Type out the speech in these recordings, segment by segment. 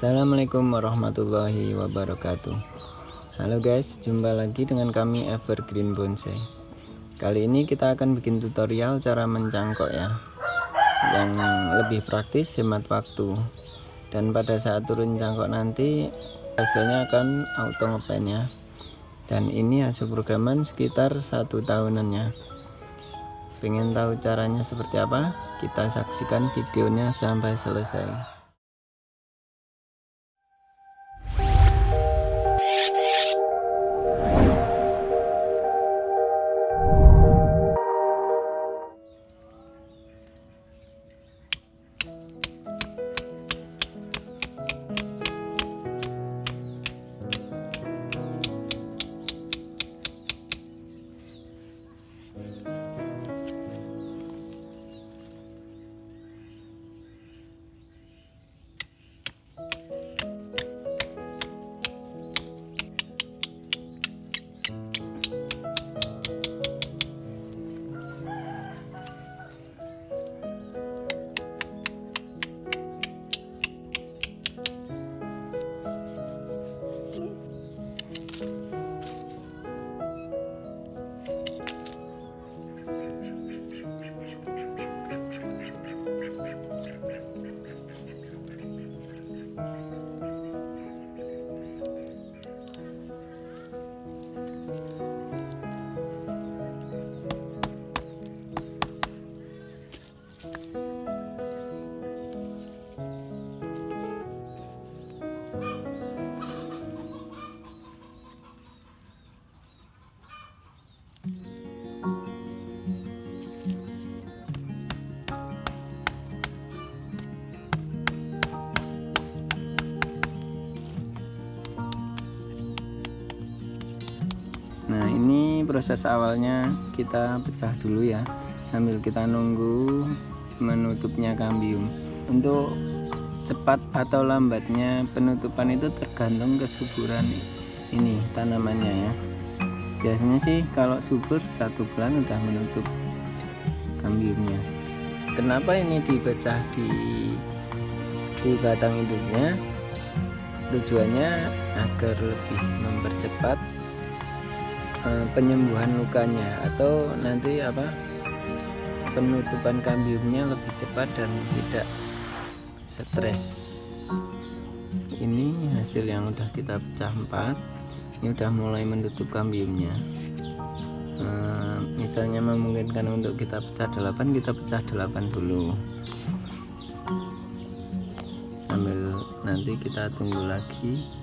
Assalamualaikum warahmatullahi wabarakatuh. Halo guys, jumpa lagi dengan kami Evergreen Bonsai. Kali ini kita akan bikin tutorial cara mencangkok ya Yang lebih praktis, hemat waktu. Dan pada saat turun cangkok nanti Hasilnya akan auto ngepen ya. Dan ini hasil programan sekitar satu tahunannya Pengen tahu caranya seperti apa? Kita saksikan videonya sampai selesai proses awalnya kita pecah dulu ya sambil kita nunggu menutupnya kambium. Untuk cepat atau lambatnya penutupan itu tergantung kesuburan ini tanamannya ya. Biasanya sih kalau subur satu bulan udah menutup kambiumnya. Kenapa ini dipecah di di batang induknya? Tujuannya agar lebih mempercepat uh, penyembuhan lukanya atau nanti apa penutupan kambiumnya lebih cepat dan tidak stres. Ini hasil yang udah kita pecah empat. Ini udah mulai menutup kambiumnya. Uh, misalnya memungkinkan untuk kita pecah delapan kita pecah delapan dulu. Sambil nanti kita tunggu lagi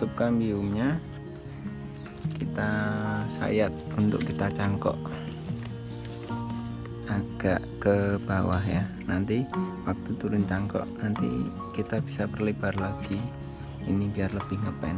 semua menutup kambiumnya kita sayat untuk kita cangkok. Agak ke bawah ya. Nanti waktu turun cangkok nanti kita bisa perlebar lagi. Ini biar lebih ngepen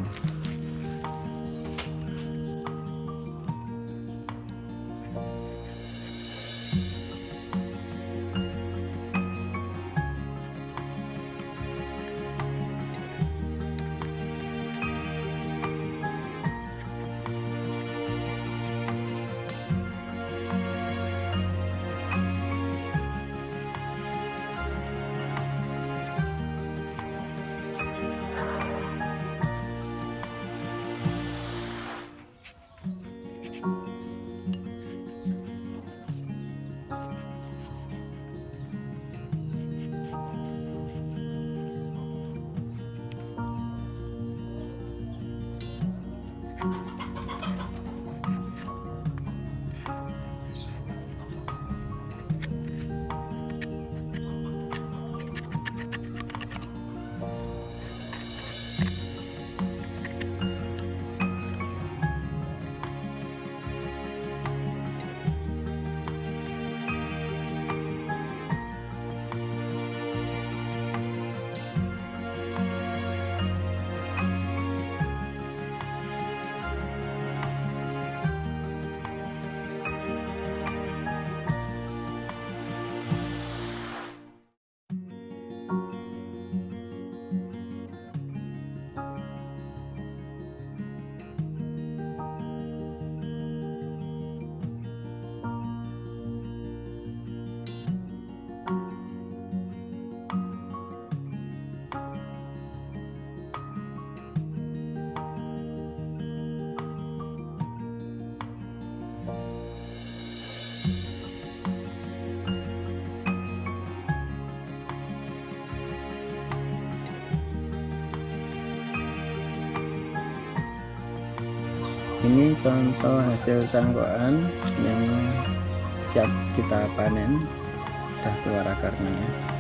ini contoh hasil cangkokan yang siap kita panen. Udah keluar akarnya ini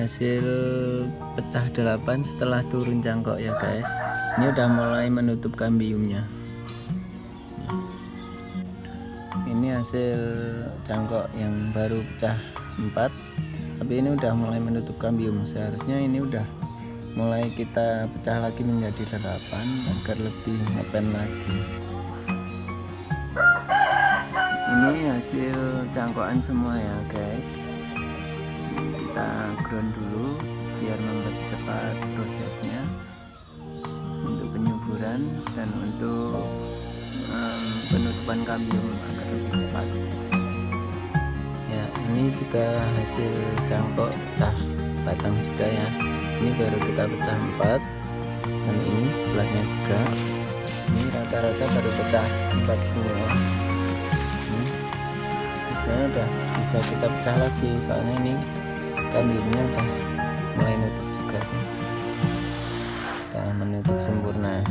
hasil pecah delapan setelah turun cangkok ya guys. Ini udah mulai menutup kambiumnya. Ini hasil cangkok yang baru pecah 4 tapi ini udah mulai menutup kambium. Seharusnya ini udah mulai kita pecah lagi menjadi delapan agar lebih ngepen lagi. Ini hasil cangkokan semua ya guys kita ground dulu biar mempercepat prosesnya untuk penyuburan dan untuk um, penutupan kambium agar lebih cepat. Ya ini juga hasil cangkok pecah batang juga ya. Ini baru kita pecah empat dan ini sebelahnya juga. Ini rata-rata baru pecah empat semua. Hmm. sekarang udah bisa kita pecah lagi soalnya ini kambingnya udah mulai nutup juga sih. Udah menutup sempurna.